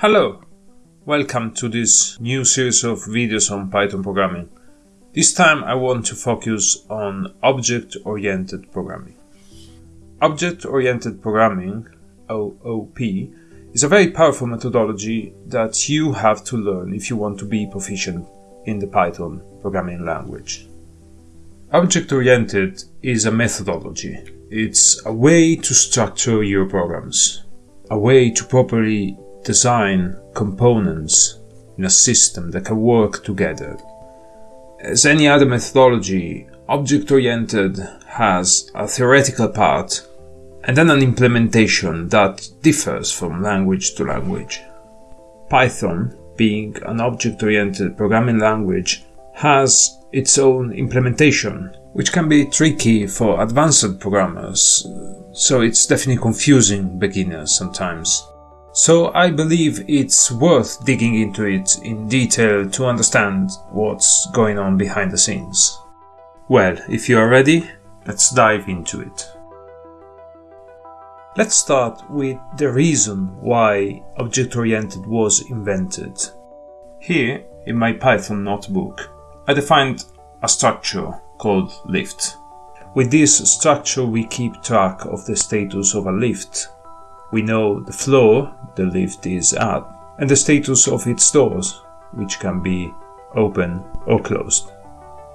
Hello! Welcome to this new series of videos on Python programming. This time I want to focus on object-oriented programming. Object-oriented programming, OOP, is a very powerful methodology that you have to learn if you want to be proficient in the Python programming language. Object-oriented is a methodology. It's a way to structure your programs, a way to properly design components in a system that can work together. As any other methodology, object oriented has a theoretical part and then an implementation that differs from language to language. Python, being an object oriented programming language, has its own implementation, which can be tricky for advanced programmers, so it's definitely confusing beginners sometimes. So I believe it's worth digging into it in detail to understand what's going on behind the scenes. Well, if you are ready, let's dive into it. Let's start with the reason why object-oriented was invented. Here, in my Python notebook, I defined a structure called lift. With this structure we keep track of the status of a lift we know the floor the lift is at and the status of its doors, which can be open or closed.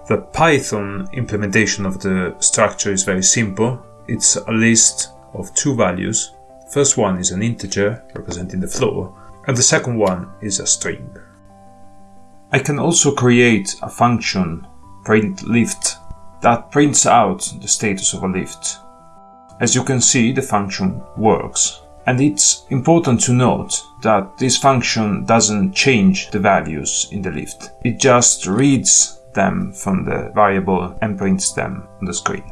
The Python implementation of the structure is very simple. It's a list of two values. The first one is an integer representing the floor, and the second one is a string. I can also create a function print lift that prints out the status of a lift. As you can see, the function works. And it's important to note that this function doesn't change the values in the lift. It just reads them from the variable and prints them on the screen.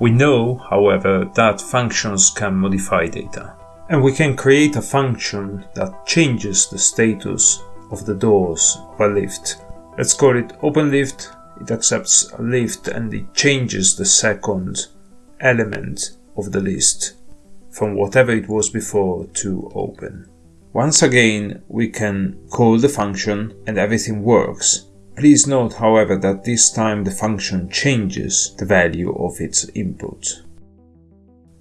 We know, however, that functions can modify data. And we can create a function that changes the status of the doors of a lift. Let's call it openLift. It accepts a lift and it changes the second element of the list from whatever it was before to open. Once again, we can call the function and everything works. Please note, however, that this time the function changes the value of its input.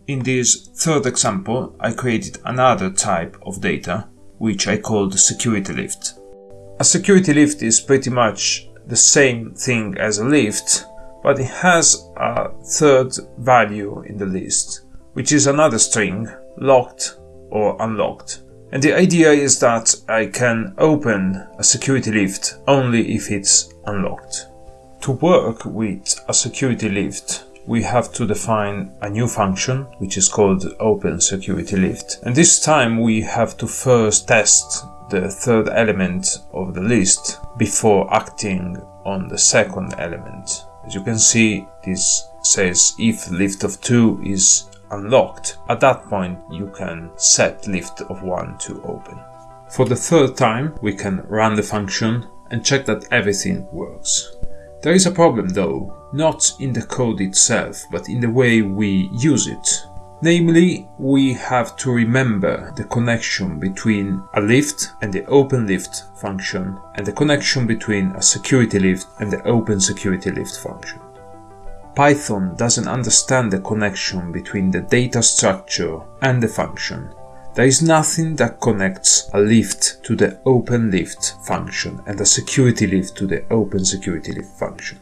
In this third example, I created another type of data, which I called security lift. A security lift is pretty much the same thing as a lift, but it has a third value in the list which is another string, locked or unlocked. And the idea is that I can open a security lift only if it's unlocked. To work with a security lift, we have to define a new function, which is called open security lift. And this time we have to first test the third element of the list before acting on the second element. As you can see, this says if lift of 2 is unlocked. At that point you can set lift of 1 to open. For the third time we can run the function and check that everything works. There is a problem though, not in the code itself, but in the way we use it. Namely, we have to remember the connection between a lift and the open lift function and the connection between a security lift and the open security lift function. Python doesn't understand the connection between the data structure and the function. There is nothing that connects a lift to the open lift function and a security lift to the open security lift function.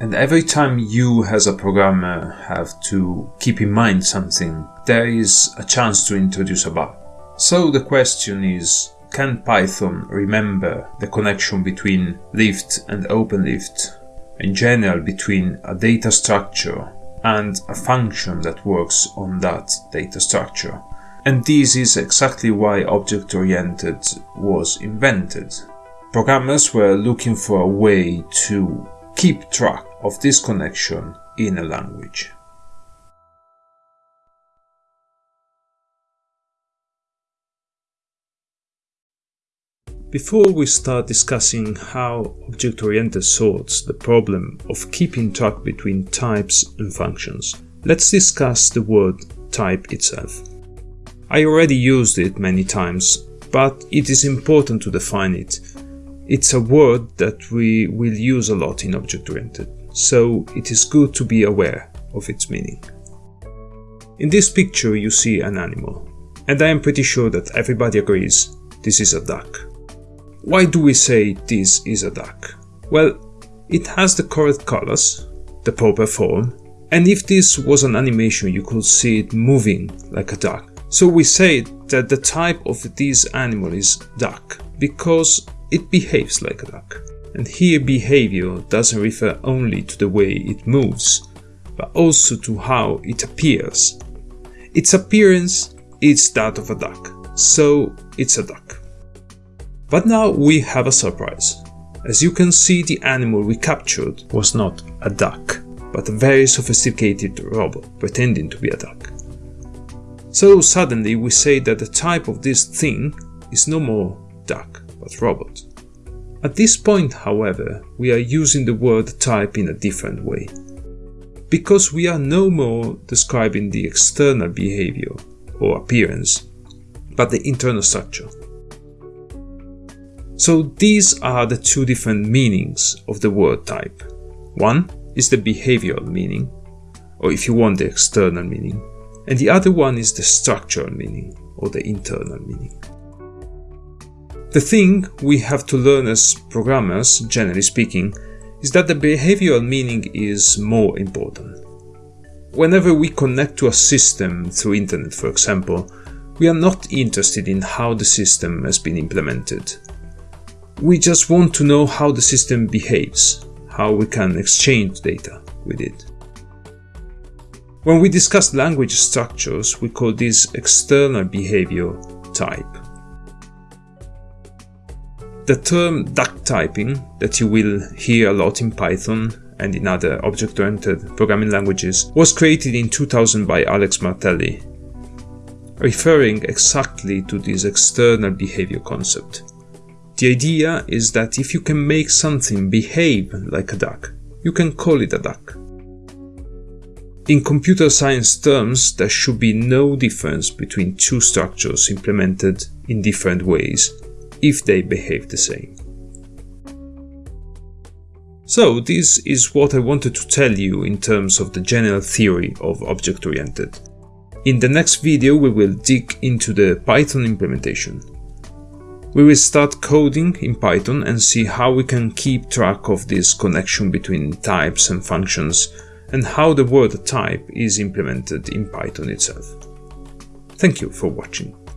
And every time you as a programmer have to keep in mind something, there is a chance to introduce a bug. So the question is, can Python remember the connection between lift and open lift in general between a data structure and a function that works on that data structure. And this is exactly why object-oriented was invented. Programmers were looking for a way to keep track of this connection in a language. Before we start discussing how object-oriented solves the problem of keeping track between types and functions, let's discuss the word type itself. I already used it many times, but it is important to define it. It's a word that we will use a lot in object-oriented, so it is good to be aware of its meaning. In this picture you see an animal, and I am pretty sure that everybody agrees this is a duck. Why do we say this is a duck? Well, it has the correct colors, the proper form, and if this was an animation you could see it moving like a duck. So we say that the type of this animal is duck because it behaves like a duck. And here behavior doesn't refer only to the way it moves, but also to how it appears. Its appearance is that of a duck, so it's a duck. But now we have a surprise. As you can see the animal we captured was not a duck, but a very sophisticated robot pretending to be a duck. So suddenly we say that the type of this thing is no more duck, but robot. At this point, however, we are using the word type in a different way. Because we are no more describing the external behavior or appearance, but the internal structure. So these are the two different meanings of the word type. One is the behavioral meaning, or if you want the external meaning, and the other one is the structural meaning, or the internal meaning. The thing we have to learn as programmers, generally speaking, is that the behavioral meaning is more important. Whenever we connect to a system through internet, for example, we are not interested in how the system has been implemented. We just want to know how the system behaves, how we can exchange data with it. When we discuss language structures, we call this external behavior type. The term duck typing that you will hear a lot in Python and in other object-oriented programming languages was created in 2000 by Alex Martelli, referring exactly to this external behavior concept. The idea is that if you can make something behave like a duck, you can call it a duck. In computer science terms, there should be no difference between two structures implemented in different ways, if they behave the same. So this is what I wanted to tell you in terms of the general theory of object-oriented. In the next video we will dig into the Python implementation. We will start coding in Python and see how we can keep track of this connection between types and functions and how the word type is implemented in Python itself. Thank you for watching.